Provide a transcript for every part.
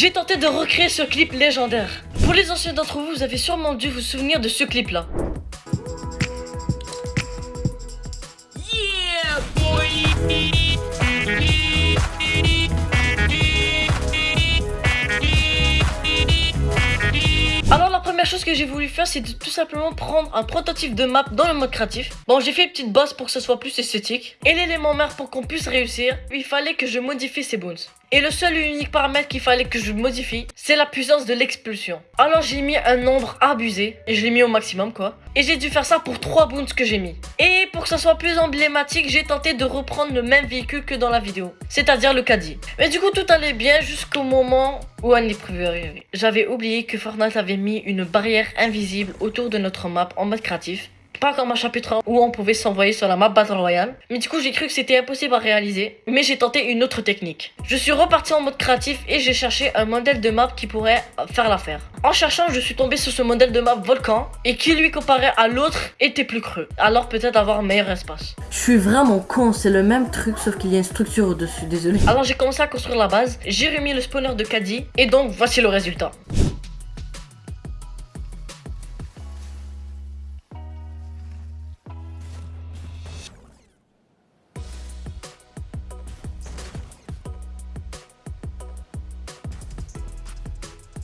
J'ai tenté de recréer ce clip légendaire. Pour les anciens d'entre vous, vous avez sûrement dû vous souvenir de ce clip là. Yeah, boy. Alors la première chose que j'ai voulu faire c'est de tout simplement prendre un prototype de map dans le mode créatif. Bon j'ai fait une petite base pour que ce soit plus esthétique. Et l'élément mère pour qu'on puisse réussir, il fallait que je modifie ces bones. Et le seul et unique paramètre qu'il fallait que je modifie, c'est la puissance de l'expulsion. Alors j'ai mis un nombre abusé, et je l'ai mis au maximum quoi. Et j'ai dû faire ça pour 3 boons que j'ai mis. Et pour que ça soit plus emblématique, j'ai tenté de reprendre le même véhicule que dans la vidéo. C'est-à-dire le caddie. Mais du coup tout allait bien jusqu'au moment où un. J'avais oublié que Fortnite avait mis une barrière invisible autour de notre map en mode créatif pas comme un chapitre 1 où on pouvait s'envoyer sur la map Battle Royale. Mais du coup, j'ai cru que c'était impossible à réaliser. Mais j'ai tenté une autre technique. Je suis reparti en mode créatif et j'ai cherché un modèle de map qui pourrait faire l'affaire. En cherchant, je suis tombé sur ce modèle de map Volcan et qui lui comparé à l'autre était plus creux. Alors peut-être avoir un meilleur espace. Je suis vraiment con, c'est le même truc sauf qu'il y a une structure au-dessus, désolé. Alors j'ai commencé à construire la base, j'ai remis le spawner de Caddy et donc voici le résultat.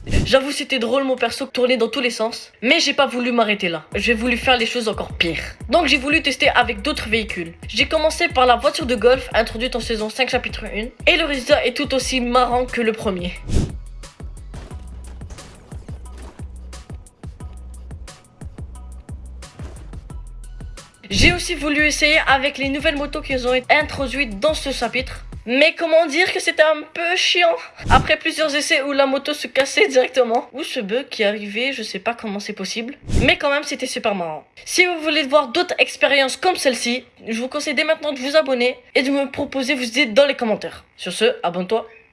J'avoue c'était drôle mon perso tourner dans tous les sens Mais j'ai pas voulu m'arrêter là. J'ai voulu faire les choses encore pires. Donc j'ai voulu tester avec d'autres véhicules. J'ai commencé par la voiture de golf introduite en saison 5 chapitre 1 Et le résultat est tout aussi marrant que le premier. J'ai aussi voulu essayer avec les nouvelles motos qu'ils ont été introduites dans ce chapitre mais comment dire que c'était un peu chiant? Après plusieurs essais où la moto se cassait directement. Ou ce bug qui arrivait, je sais pas comment c'est possible. Mais quand même c'était super marrant. Si vous voulez voir d'autres expériences comme celle-ci Je vous conseille dès maintenant de vous abonner Et de me proposer vos idées dans les commentaires. Sur ce, abonne-toi